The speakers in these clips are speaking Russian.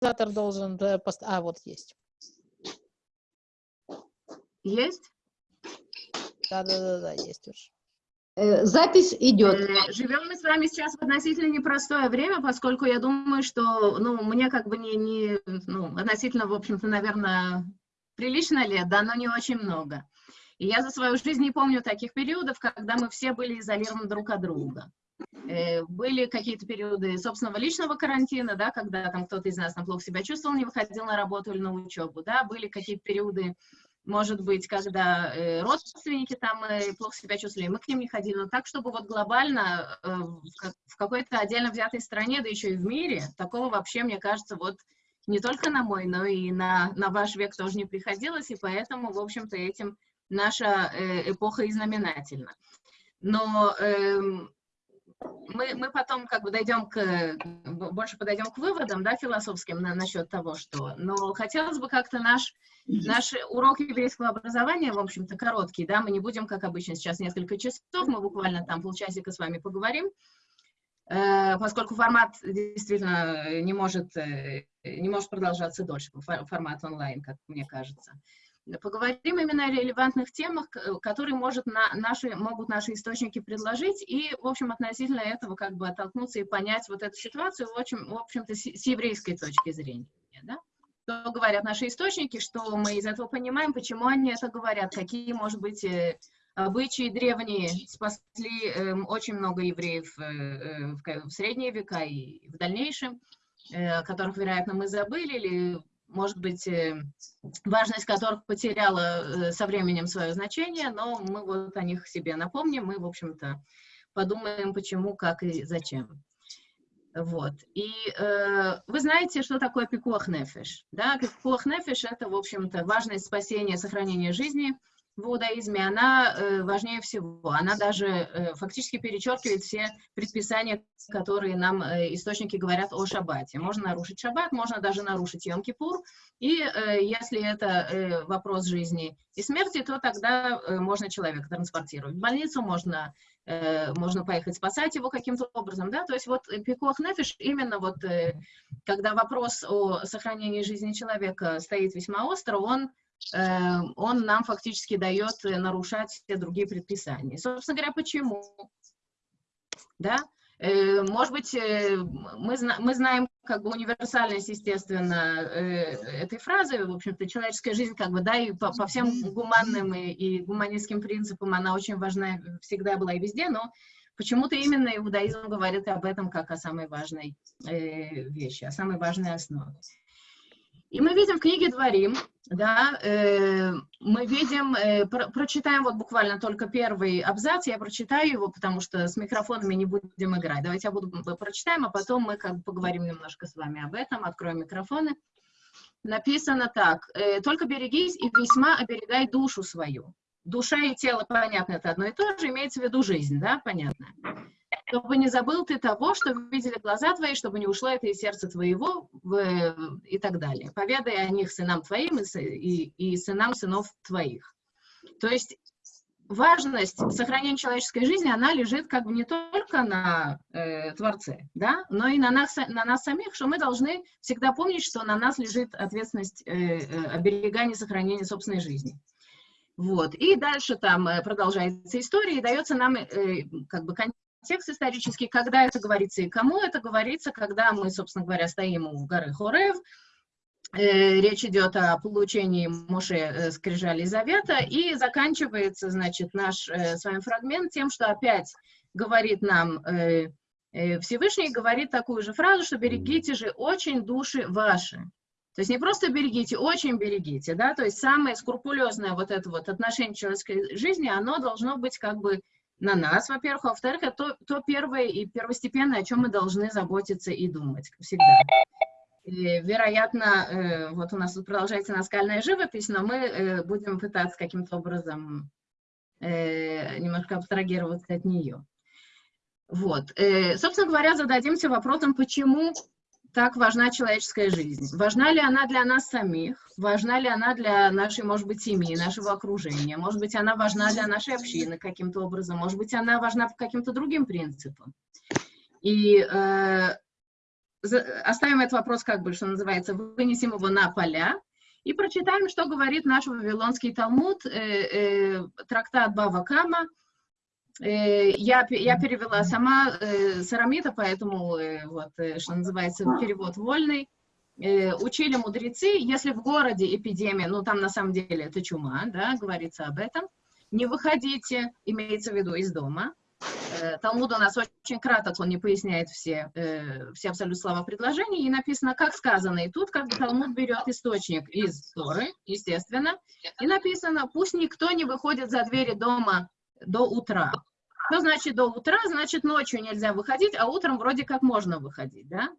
организатор должен... Пост... А, вот есть. Есть? Да-да-да, есть уже. Э, запись идет. Э, живем мы с вами сейчас в относительно непростое время, поскольку я думаю, что, ну, мне как бы не, не ну, относительно, в общем-то, наверное, прилично лет, да, но не очень много. И я за свою жизнь не помню таких периодов, когда мы все были изолированы друг от друга. Э, были какие-то периоды собственного личного карантина, да, когда там кто-то из нас плохо себя чувствовал, не выходил на работу или на учебу, да, были какие-то периоды может быть, когда э, родственники там э, плохо себя чувствовали, мы к ним не ходили, но так, чтобы вот глобально в, какой-то отдельно взятой стране, да еще и в мире, такого вообще, мне кажется, вот не только на мой, но и на, на ваш век тоже не приходилось, и поэтому, в общем-то, этим наша эпоха и знаменательна. Но э, мы, мы потом как бы дойдем к, больше подойдем к выводам, да, философским на, насчет того, что, но хотелось бы как-то наш Наш урок еврейского образования, в общем-то, короткий, да, мы не будем, как обычно, сейчас несколько часов, мы буквально там полчасика с вами поговорим, э, поскольку формат действительно не может, э, не может продолжаться дольше, формат онлайн, как мне кажется. Поговорим именно о релевантных темах, которые может на наши, могут наши источники предложить, и, в общем, относительно этого как бы оттолкнуться и понять вот эту ситуацию, в общем-то, в общем с, с еврейской точки зрения. Да? что говорят наши источники, что мы из этого понимаем, почему они это говорят, какие, может быть, э, обычаи древние спасли э, очень много евреев э, э, в, в средние века и в дальнейшем, э, которых, вероятно, мы забыли, или, может быть, э, важность которых потеряла э, со временем свое значение, но мы вот о них себе напомним, мы, в общем-то, подумаем, почему, как и зачем. Вот. И э, вы знаете, что такое пикуах? Да? Пикуах это, в общем-то, важность спасения, сохранения жизни в иудаизме, она э, важнее всего. Она даже э, фактически перечеркивает все предписания, которые нам э, источники говорят о шаббате. Можно нарушить шаббат, можно даже нарушить Йом-Кипур, и если это вопрос жизни и смерти, то тогда можно человека транспортировать в больницу, можно можно поехать спасать его каким-то образом, да, то есть вот пикуах нефиш, именно вот, когда вопрос о сохранении жизни человека стоит весьма остро, он, он нам фактически дает нарушать все другие предписания. Собственно говоря, почему? Да, Э, может быть, э, мы, знаем как бы универсальность, естественно, э, этой фразы, в общем-то, человеческая жизнь, как бы, да, и по, по всем гуманным и, и гуманистским принципам она очень важна, всегда была и везде, но почему-то именно иудаизм говорит об этом как о самой важной вещи, о самой важной основе. И мы видим в книге «Дворим», да, э, мы видим, э, про, прочитаем вот буквально только первый абзац, я прочитаю его, потому что с микрофонами не будем играть. Давайте я буду прочитаем, а потом мы как бы поговорим немножко с вами об этом, откроем микрофоны. Написано так, э, «Только берегись и весьма оберегай душу свою». Душа и тело, понятно, это одно и то же, имеется в виду жизнь, да, понятно чтобы не забыл ты того, что видели глаза твои, чтобы не ушло это из сердца твоего и так далее. Поведай о них сынам твоим и, и, и сынам сынов твоих. То есть важность сохранения человеческой жизни, она лежит как бы не только на э, Творце, да, но и на нас, на нас самих, что мы должны всегда помнить, что на нас лежит ответственность э, э, оберегания, сохранения собственной жизни. Вот. И дальше там э, продолжается история, и дается нам э, как бы текст исторический, когда это говорится и кому это говорится, когда мы, собственно говоря, стоим у горы Хорев, э, речь идет о получении Моше э, Скрижали Завета, и заканчивается, значит, наш э, с вами фрагмент тем, что опять говорит нам Всевышний, говорит такую же фразу, что берегите же очень души ваши. То есть не просто берегите, очень берегите, да, то есть самое скрупулезное вот это вот отношение человеческой жизни, оно должно быть как бы на нас, во-первых, а во-вторых, это то, первое и первостепенное, о чем мы должны заботиться и думать всегда. И, вероятно, э, вот у нас тут продолжается наскальная живопись, но мы э, будем пытаться каким-то образом э, немножко абстрагироваться от нее. Вот. Собственно говоря, зададимся вопросом, почему так важна человеческая жизнь? Важна ли она для нас самих? Важна ли она для нашей, может быть, семьи, нашего окружения? Может быть, она важна для нашей общины каким-то образом? Может быть, она важна по каким-то другим принципам? И э, оставим этот вопрос, как бы, что называется, вынесем его на поля и прочитаем, что говорит наш Вавилонский Талмуд, э, э, трактат Бава Кама. Э, я, я перевела сама э, с арамита, поэтому, э, вот, э, что называется, перевод вольный. Э, учили мудрецы, если в городе эпидемия, ну там на самом деле это чума, да, говорится об этом, не выходите, имеется в виду из дома. Э, Талмуд у нас очень краток, он не поясняет все, э, все абсолютно слова предложений, и написано, как сказано, и тут как бы Талмуд берет источник из Торы, естественно, и написано, пусть никто не выходит за двери дома до утра. Что значит до утра? Значит, ночью нельзя выходить, а утром вроде как можно выходить, да?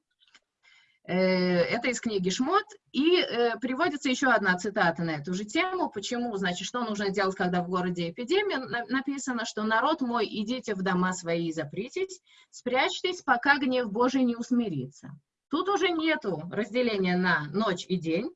Э, Это из книги Шмот. И э, приводится еще одна цитата на эту же тему. Почему? Значит, что нужно делать, когда в городе эпидемия? На- Написано, что народ мой, идите в дома свои и запритесь, спрячьтесь, пока гнев Божий не усмирится. Тут уже нету разделения на ночь и день.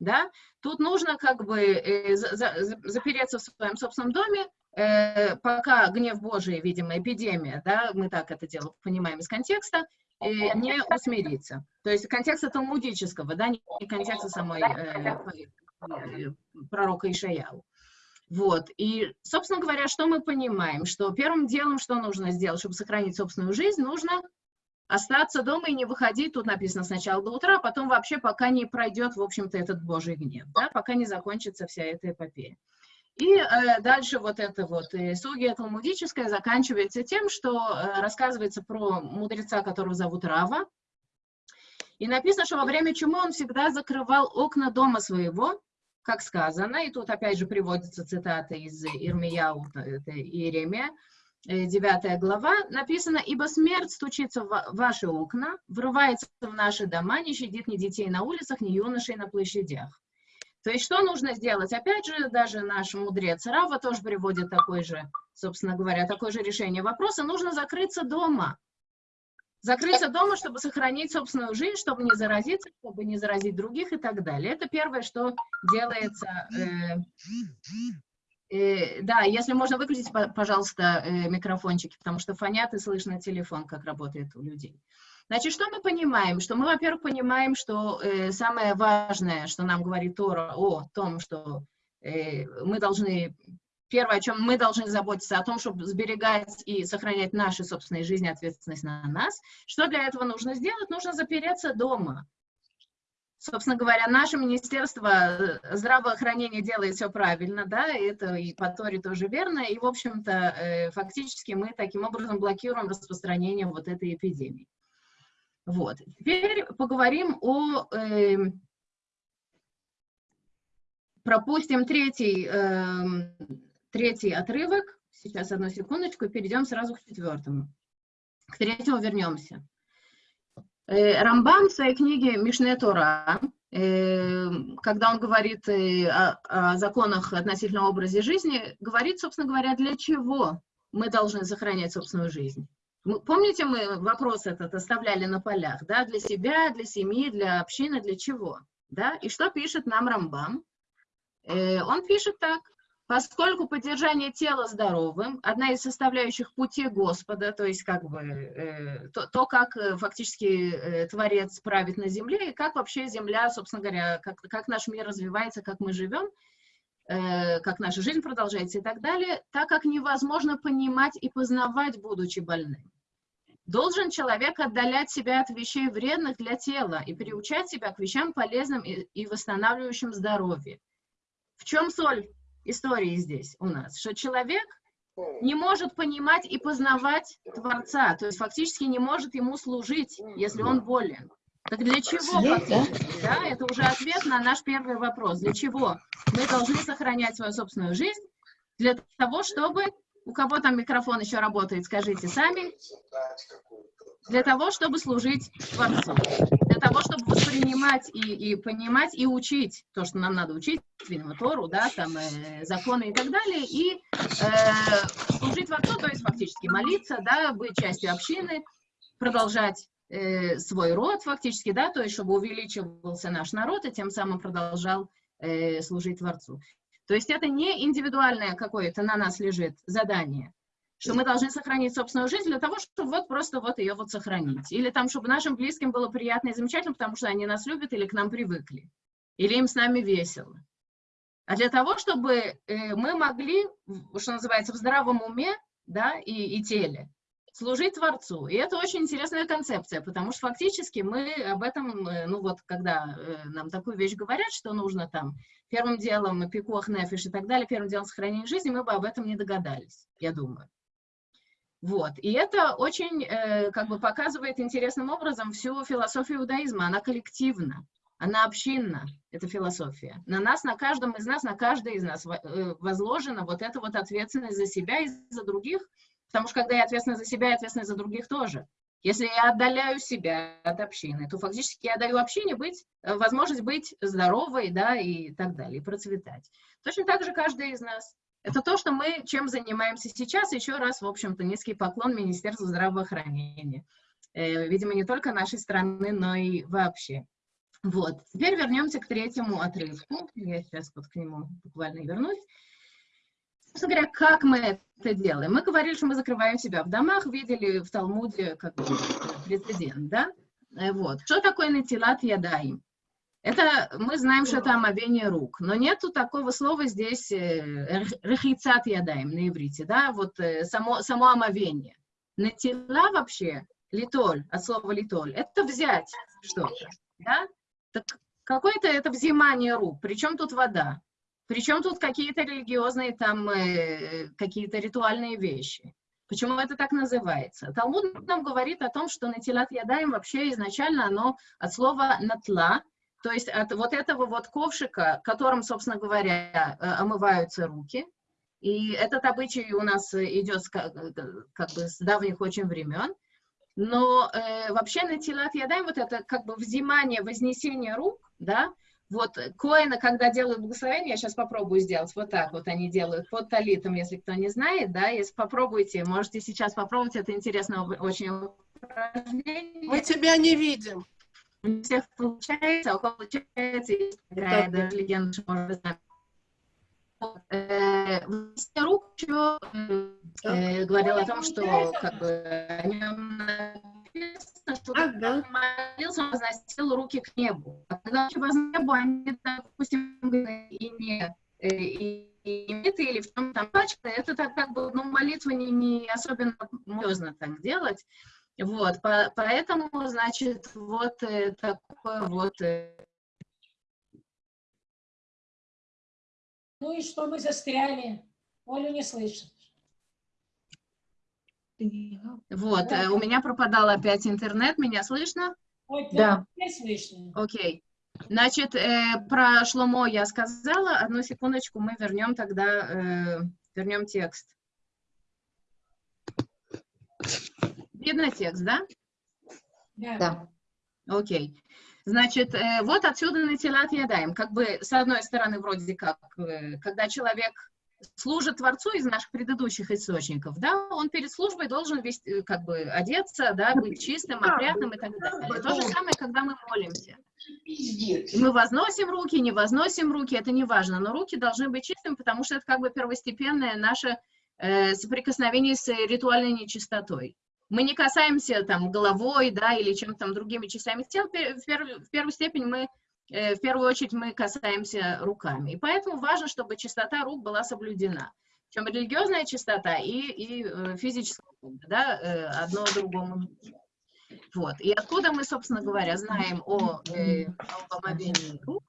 Да? Тут нужно как бы э, за- за- за- запереться в своем собственном доме, пока гнев Божий, видимо, эпидемия, да, мы так это дело понимаем из контекста, э, не усмирится. То есть контекста талмудического, да, не не контекста самой э, э, пророка Ишаяу. Вот, и, собственно говоря, что мы понимаем? Что первым делом, что нужно сделать, чтобы сохранить собственную жизнь, нужно остаться дома и не выходить, тут написано сначала до утра, а потом вообще пока не пройдет, в общем-то, этот божий гнев, да, пока не закончится вся эта эпопея. И э, дальше вот это вот э, сугия талмудическая заканчивается тем, что э, рассказывается про мудреца, которого зовут Рава. И написано, что во время чумы он всегда закрывал окна дома своего, как сказано, и тут опять же приводится цитата из Ирмияу, это Иеремия, 9 глава, написано, «Ибо смерть стучится в ва- ваши окна, врывается в наши дома, не щадит ни детей на улицах, ни юношей на площадях». То есть что нужно сделать? Опять же, даже наш мудрец Рава тоже приводит такой же, собственно говоря, такое же решение вопроса. Нужно закрыться дома. Закрыться дома, чтобы сохранить собственную жизнь, чтобы не заразиться, чтобы не заразить других и так далее. Это первое, что делается. э, э, да, если можно выключить, по- пожалуйста, э, микрофончики, потому что фонят и слышно телефон, как работает у людей. Значит, что мы понимаем? Что мы, во-первых, понимаем, что э, самое важное, что нам говорит Тора о том, что э, мы должны, первое, о чем мы должны заботиться, о том, чтобы сберегать и сохранять наши собственные жизни, ответственность на нас. Что для этого нужно сделать? Нужно запереться дома. Собственно говоря, наше Министерство э, здравоохранения делает все правильно, да, это и по Торе тоже верно, и, в общем-то, э, фактически мы таким образом блокируем распространение вот этой эпидемии. Вот. Теперь поговорим о... э, пропустим третий, эм, третий отрывок. Сейчас, одну секундочку, перейдем сразу к четвертому. К третьему вернемся. Э, Рамбам в своей книге Мишне Тора, э, когда он говорит э, о, о законах относительно образе жизни, говорит, собственно говоря, для чего мы должны сохранять собственную жизнь. Помните, мы вопрос этот оставляли на полях, да, для себя, для семьи, для общины, для чего, да? И что пишет нам Рамбам? Э, Он пишет так. Поскольку поддержание тела здоровым – одна из составляющих пути Господа, то есть как бы э, то, то, как э, фактически э, Творец правит на земле, и как вообще земля, собственно говоря, как, как наш мир развивается, как мы живем, э, как наша жизнь продолжается и так далее, так как невозможно понимать и познавать, будучи больным. Должен человек отдалять себя от вещей вредных для тела и приучать себя к вещам полезным и, восстанавливающим здоровье. В чем соль истории здесь у нас? Что человек не может понимать и познавать Творца, то есть фактически не может ему служить, если он болен. Так для чего? Да, это уже ответ на наш первый вопрос. Для чего мы должны сохранять свою собственную жизнь? Для того, чтобы... У кого там микрофон еще работает, скажите сами. Для того, чтобы служить Творцу. Для того, чтобы воспринимать и, и понимать, и учить то, что нам надо учить, видимо, Тору, да, там, э, законы и так далее, и э, служить Творцу, то есть фактически молиться, да, быть частью общины, продолжать э, свой род фактически, да, то есть чтобы увеличивался наш народ и тем самым продолжал э, служить Творцу. То есть это не индивидуальное какое-то на нас лежит задание, что мы должны сохранить собственную жизнь для того, чтобы вот просто вот ее вот сохранить. Или там, чтобы нашим близким было приятно и замечательно, потому что они нас любят или к нам привыкли. Или им с нами весело. А для того, чтобы э, мы могли, что называется, в здравом уме да, и, и теле служить Творцу. И это очень интересная концепция, потому что фактически мы об этом, э, ну вот, когда э, нам такую вещь говорят, что нужно там первым делом пикуах, нефиш и так далее, первым делом сохранение жизни, мы бы об этом не догадались, я думаю. Вот, и это очень, э, как бы, показывает интересным образом всю философию иудаизма, она коллективна, она общинна, эта философия. На нас, на каждом из нас, на каждой из нас во- возложена вот эта вот ответственность за себя и за других, потому что когда я ответственна за себя, я ответственна за других тоже. Если я отдаляю себя от общины, то фактически я даю общине быть, э, возможность быть здоровой, да, и так далее, и процветать. Точно так же каждый из нас. Это то, что мы чем занимаемся сейчас. Еще раз, в общем-то, низкий поклон Министерству здравоохранения. Э, Видимо, не только нашей страны, но и вообще. Вот. Теперь вернемся к третьему отрывку. Я сейчас вот к нему буквально вернусь. Собственно говоря, как мы это делаем? Мы говорили, что мы закрываем себя в домах, видели в Талмуде как прецедент, да? Э, Вот. Что такое натилат ядаим? Это мы знаем, что это омовение рук, но нету такого слова здесь э, рехицат ядаем на иврите, да, вот э, само, само омовение. Натила вообще, литоль, от слова литоль, это взять что-то, да? Так какое-то это взимание рук, причем тут вода, причем тут какие-то религиозные там, э, какие-то ритуальные вещи. Почему это так называется? Талмуд нам говорит о том, что натилат ядаем вообще изначально оно от слова натла, то есть от вот этого вот ковшика, которым, собственно говоря, э, омываются руки. И этот обычай у нас идет с ка- э, как бы с давних очень времен. Но э, вообще на тилат ядаем вот это как бы взимание, вознесение рук, да, вот коины, когда делают благословение, я сейчас попробую сделать вот так вот они делают под талитом, если кто не знает, да, если попробуйте, можете сейчас попробовать, это интересное очень упражнение. Мы тебя не видим. У всех получается, а у кого получается, да. даже легенда, что можно знать. Вот, э, еще э, говорил о том, что как бы о нем написано, что Ага. молился, он возносил руки к небу. А к небу, они, допустим, и не э, и, и или в чем там пачка, это так как бы, ну, молитва не, не особенно можно так делать. Вот, по- поэтому, значит, вот э, такое вот э, Ну и что мы застряли? Олю не слышит. Вот, э, у меня пропадал опять интернет, меня слышно? Ой, Да. слышно. Окей. Значит, э, про Шломо я сказала. Одну секундочку, мы вернем тогда, э, вернем текст. Видно текст, да? Да. Да. Окей. Значит, э, вот отсюда на телат ядаем. Как бы, с одной стороны, вроде как, э, когда человек служит Творцу из наших предыдущих источников, да, он перед службой должен вести, э, как бы одеться, да, быть чистым, опрятным и так далее. То же самое, когда мы молимся. Мы возносим руки, не возносим руки, это не важно, но руки должны быть чистыми, потому что это как бы первостепенное наше э, соприкосновение с ритуальной нечистотой. Мы не касаемся там головой, да, или чем-то там другими частями тела, в, перв- в первую степень мы, в первую очередь мы касаемся руками. И поэтому важно, чтобы чистота рук была соблюдена. Причем религиозная чистота и, и э, физическая, да, э, одно другому. Вот. И откуда мы, собственно говоря, знаем о, э, о омовении рук?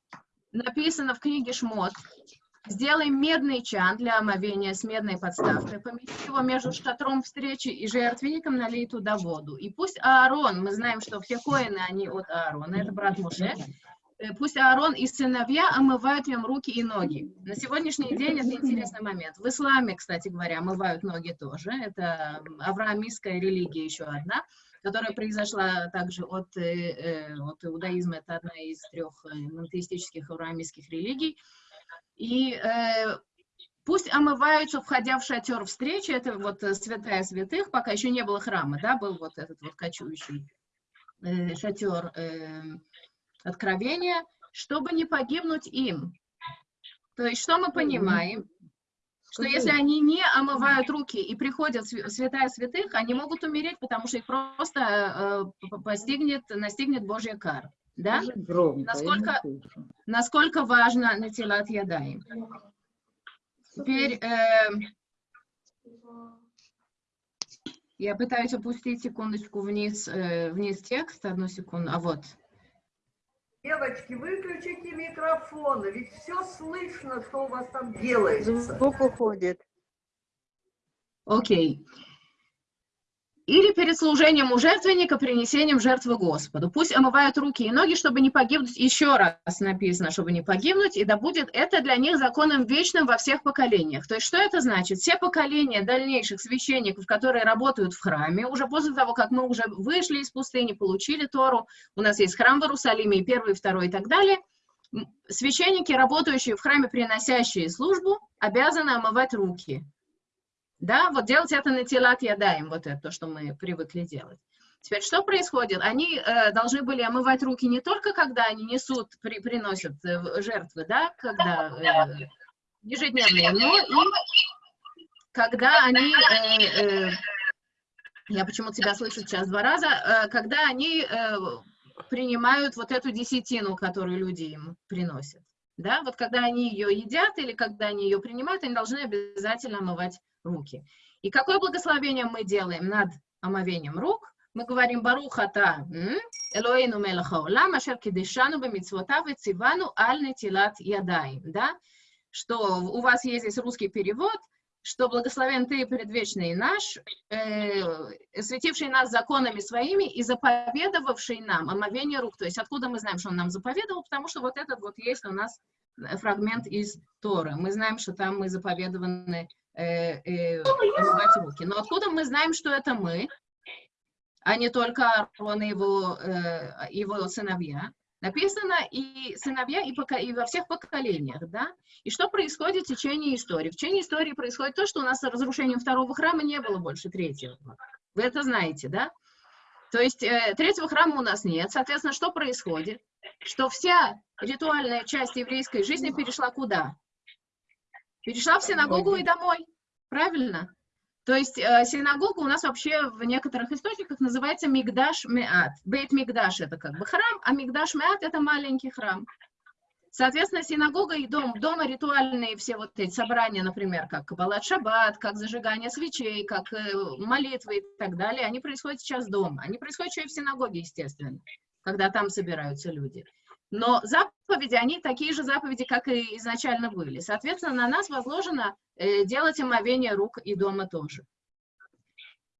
Написано в книге Шмот. Сделай медный чан для омовения с медной подставкой, помести его между шатром встречи и жертвенником, налей туда воду. И пусть Аарон, мы знаем, что все коины, они от Аарона, это брат Муше, э, пусть Аарон и сыновья омывают нем руки и ноги. На сегодняшний день это интересный момент. В исламе, кстати говоря, омывают ноги тоже. Это авраамистская религия еще одна, которая произошла также от, э, э, от иудаизма. Это одна из трех э, монотеистических авраамистских религий. И э, пусть омываются, входя в шатер встречи, это вот э, святая святых, пока еще не было храма, да, был вот этот вот кочующий э, шатер э, откровения, чтобы не погибнуть им. То есть что мы понимаем? что если они не омывают руки и приходят святая святых, они могут умереть, потому что их просто э, постигнет, настигнет Божья кара. Да? Громко, Насколько-. Насколько важно натилат ядаем. Теперь э, я пытаюсь опустить секундочку вниз, э, вниз текст, одну секунду, а вот. Девочки, выключите микрофоны, ведь все слышно, что у вас там делается. Звук уходит. Окей. Или перед служением у жертвенника принесением жертвы Господу. Пусть омывают руки и ноги, чтобы не погибнуть. Еще раз написано, чтобы не погибнуть, и да будет это для них законом вечным во всех поколениях. То есть что это значит? Все поколения дальнейших священников, которые работают в храме, уже после того, как мы уже вышли из пустыни, получили Тору, у нас есть храм в Иерусалиме, и первый, и второй, и так далее, священники, работающие в храме, приносящие службу, обязаны омывать руки. Да, вот делать это на телат ядаем, вот это то, что мы привыкли делать. Теперь что происходит? Они э, должны были омывать руки не только когда они несут, при, приносят э, жертвы, да, когда э, ежедневные, но и когда они, э, э, я почему-то тебя слышу сейчас два раза, э, когда они э, принимают вот эту десятину, которую люди им приносят. Да, вот когда они ее едят или когда они ее принимают, они должны обязательно омывать руки. И какое благословение мы делаем над омовением рук? Мы говорим Барух ата м, Элоэйну мелах хаолам, ашер кидешану бемитцвотав и цивану ядаим, да? Что у вас есть здесь русский перевод, что благословен ты предвечный наш, э, светивший нас законами своими и заповедовавший нам омовение рук. То есть откуда мы знаем, что он нам заповедовал? Потому что вот этот вот есть у нас фрагмент из Торы. Мы знаем, что там мы заповедованы э, э, омывать руки. Но откуда мы знаем, что это мы, а не только Аарон и его, э, его сыновья? Написано и сыновья, и, пока, и во всех поколениях, да? И что происходит в течение истории? В течение истории происходит то, что у нас с разрушением второго храма не было больше третьего. Вы это знаете, да? То есть э, третьего храма у нас нет. Соответственно, что происходит? Что вся ритуальная часть еврейской жизни перешла куда? Перешла в синагогу и домой. Правильно? То есть э, синагога у нас вообще в некоторых источниках называется Мигдаш Меат. Бейт Мигдаш это как бы храм, а Мигдаш Меат это маленький храм. Соответственно, синагога и дом, дома ритуальные все вот эти собрания, например, как Кабалат Шаббат, как зажигание свечей, как э, молитвы и так далее, они происходят сейчас дома. Они происходят еще и в синагоге, естественно, когда там собираются люди. Но заповеди, они такие же заповеди, как и изначально были. Соответственно, на нас возложено э, делать омовение рук и дома тоже.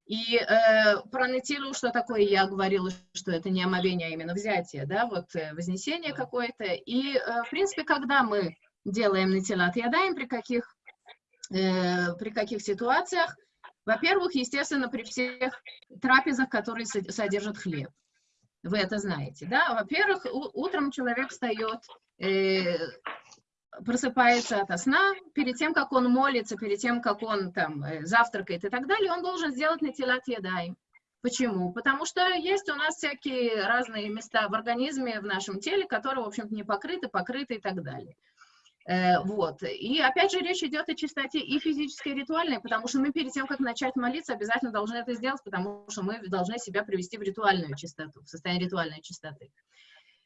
И э, про Нетилу, что такое, я говорила, что это не омовение, а именно взятие, да, вот э, вознесение какое-то. И, э, в принципе, когда мы делаем Нетилат ядаем, при каких, э, при каких ситуациях, во-первых, естественно, при всех трапезах, которые со- содержат хлеб. Вы это знаете, да? Во-первых, утром человек встает, э, просыпается ото сна, перед тем, как он молится, перед тем, как он там э, завтракает и так далее, он должен сделать натилат ядаем. Почему? Потому что есть у нас всякие разные места в организме, в нашем теле, которые, в общем-то, не покрыты, покрыты и так далее. Э, вот. И опять же речь идет о чистоте и физической, и ритуальной, потому что мы перед тем, как начать молиться, обязательно должны это сделать, потому что мы должны себя привести в ритуальную чистоту, в состояние ритуальной чистоты.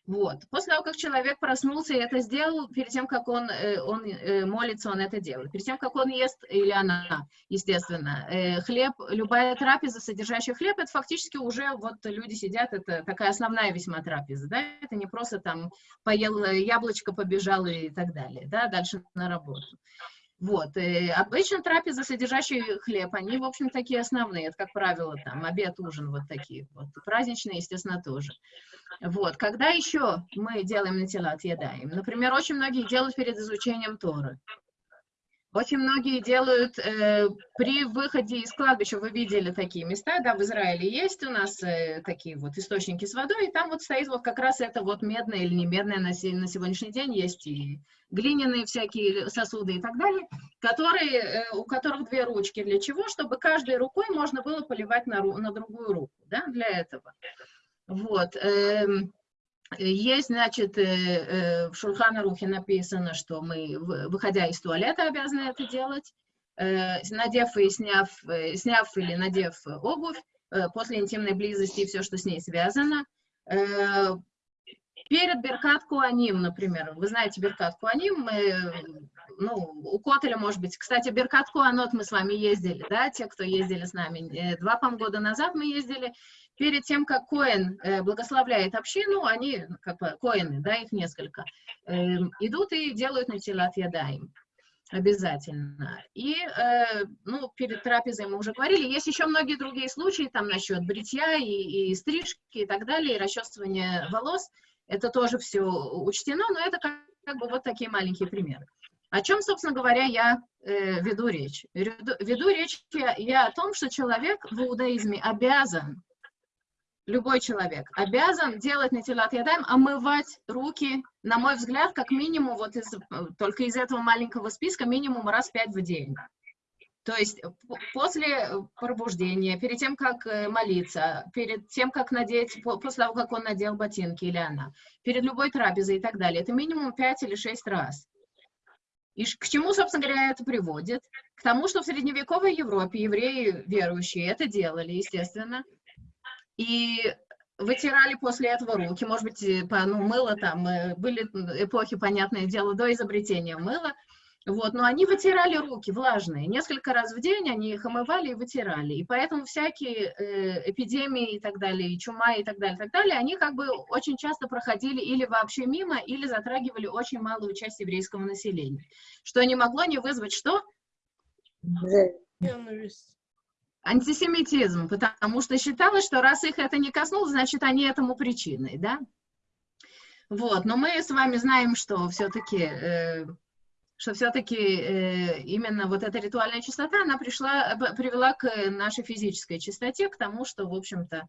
Вот. После того, как человек проснулся и это сделал, перед тем, как он, э, он э, молится, он это делает. Перед тем, как он ест, или она, естественно, э, хлеб, любая трапеза, содержащая хлеб, это фактически уже вот люди сидят, это такая основная весьма трапеза, да, это не просто там поел яблочко, побежал и так далее, да, дальше на работу. Вот, э, обычно трапезы, содержащие хлеб, они, в общем, такие основные, это, как правило, там, обед, ужин, вот такие вот, праздничные, естественно, тоже. Вот, когда еще мы делаем натилат, едаем? Например, очень многие делают перед изучением Торы. Очень многие делают э, при выходе из кладбища, вы видели такие места, да, в Израиле есть у нас э, такие вот источники с водой, и там вот стоит вот как раз это вот медное или не медное на, на сегодняшний день есть и глиняные всякие сосуды и так далее, которые, э, у которых две ручки. Для чего? Чтобы каждой рукой можно было поливать на, на другую руку, да, для этого. Вот. эм, Есть, значит, э, э, в Шульхана Рухе написано, что мы, вы- выходя из туалета, обязаны это делать. э, надев и сняв, сняв или надев обувь, после интимной близости и все, что с ней связано. Перед Беркат Куаним, например, вы знаете Беркат Куаним, мы, ну, у Котеля, может быть, кстати, Беркат Куанот мы с вами ездили, да, те, кто ездили с нами, э, два, по года назад мы ездили, перед тем, как Коэн э, благословляет общину, они, как бы, Коэны, да, их несколько, э, идут и делают натилат ядаем. Обязательно. И, э, ну, перед трапезой мы уже говорили, есть еще многие другие случаи, там, насчет бритья и, и стрижки и так далее, и расчесывания волос, это тоже все учтено, но это как, как бы вот такие маленькие примеры. О чем, собственно говоря, я э, веду речь? Веду, веду речь я, я о том, что человек в иудаизме обязан любой человек обязан делать натилат ядаем, омывать руки, на мой взгляд, как минимум, вот из, только из этого маленького списка, минимум раз пять в день. То есть после пробуждения, перед тем, как э, молиться, перед тем, как надеть, после того, как он надел ботинки или она, перед любой трапезой и так далее, это минимум пять или шесть раз. И к чему, собственно говоря, это приводит? К тому, что в средневековой Европе евреи верующие это делали, естественно, и вытирали после этого руки, может быть, по, ну, мыло там, э, были эпохи, понятное дело, до изобретения мыла, вот, но они вытирали руки влажные, несколько раз в день они их омывали и вытирали, и поэтому всякие э, эпидемии и так далее, и чума и так далее, и так далее, они как бы очень часто проходили или вообще мимо, или затрагивали очень малую часть еврейского населения, что не могло не вызвать что? Антисемитизм, потому что считалось, что раз их это не коснулось, значит, они этому причиной, да? Вот, но мы с вами знаем, что все-таки, э, что все-таки э, именно вот эта ритуальная чистота, она пришла, привела к нашей физической чистоте, к тому, что, в общем-то,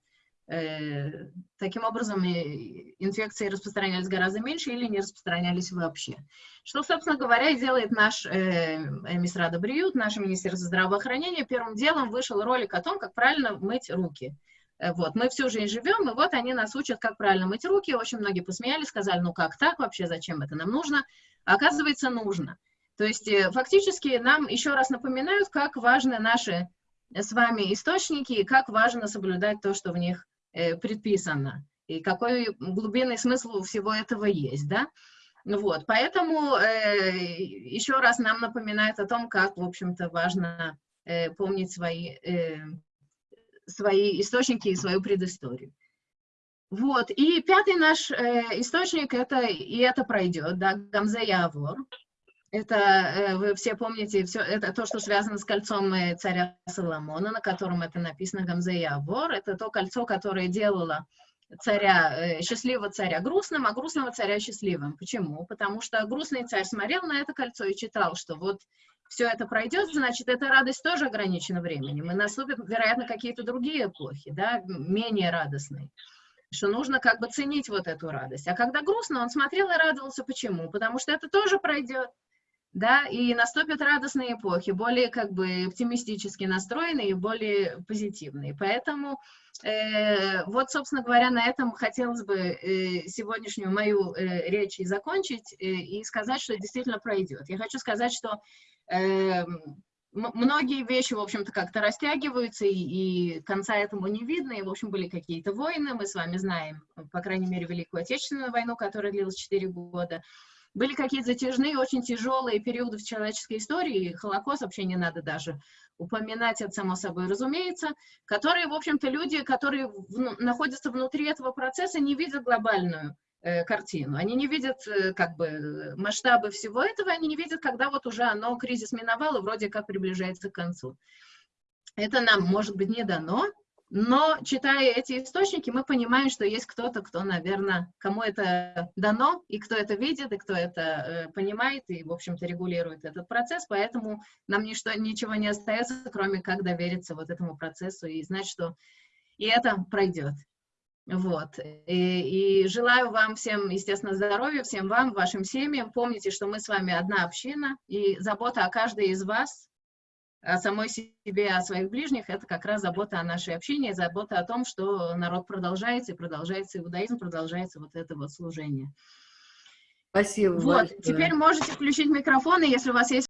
Э, таким образом, инфекции распространялись гораздо меньше или не распространялись вообще. Что, собственно говоря, и делает наш э, Мисрада Бриют, наше Министерство здравоохранения. Первым делом вышел ролик о том, как правильно мыть руки. Э, вот, мы всю жизнь живем, и вот они нас учат, как правильно мыть руки. Очень многие посмеялись, сказали, ну как так вообще, зачем это нам нужно? оказывается, нужно. То есть, э, фактически, нам еще раз напоминают, как важны наши с вами источники, и как важно соблюдать то, что в них Э, предписано, и какой глубинный смысл у всего этого есть, да. Вот, поэтому э, еще раз нам напоминает о том, как, в общем-то, важно э, помнить свои, э, свои источники и свою предысторию. Вот, и пятый наш э, источник, это, и это пройдет, да, Гамзе Явор. Это, э, вы все помните, все, это то, что связано с кольцом э, царя Соломона, на котором это написано Гамзе Явор. Это то кольцо, которое делало царя, э, счастливого царя грустным, а грустного царя счастливым. Почему? Потому что грустный царь смотрел на это кольцо и читал, что вот все это пройдет, значит, эта радость тоже ограничена временем, и наступят, вероятно, какие-то другие эпохи, да, менее радостные что нужно как бы ценить вот эту радость. А когда грустно, он смотрел и радовался. Почему? Потому что это тоже пройдет да, и наступят радостные эпохи, более как бы оптимистически настроенные и более позитивные. Поэтому э, вот, собственно говоря, на этом хотелось бы э, сегодняшнюю мою э, речь и закончить, э, и сказать, что действительно пройдет. Я хочу сказать, что э, многие вещи, в общем-то, как-то растягиваются, и, и конца этому не видно, и, в общем, были какие-то войны, мы с вами знаем, по крайней мере, Великую Отечественную войну, которая длилась 4 года, были какие-то затяжные, очень тяжелые периоды в человеческой истории, Холокост вообще не надо даже упоминать, это само собой разумеется, которые, в общем-то, люди, которые в, ну, находятся внутри этого процесса, не видят глобальную э, картину. Они не видят э, как бы масштабы всего этого, они не видят, когда вот уже оно, кризис миновал и вроде как приближается к концу. Это нам, может быть, не дано, но, читая эти источники, мы понимаем, что есть кто-то, кто, наверное, кому это дано, и кто это видит, и кто это э, понимает, и, в общем-то, регулирует этот процесс, поэтому нам ничто, ничего не остается, кроме как довериться вот этому процессу и знать, что и это пройдет. Вот. И, и желаю вам всем, естественно, здоровья, всем вам, вашим семьям. Помните, что мы с вами одна община, и забота о каждой из вас о самой себе, о своих ближних, это как раз забота о нашей общине, забота о том, что народ продолжается, и продолжается иудаизм, продолжается вот это вот служение. Спасибо Вот, большое. теперь можете включить микрофон, и если у вас есть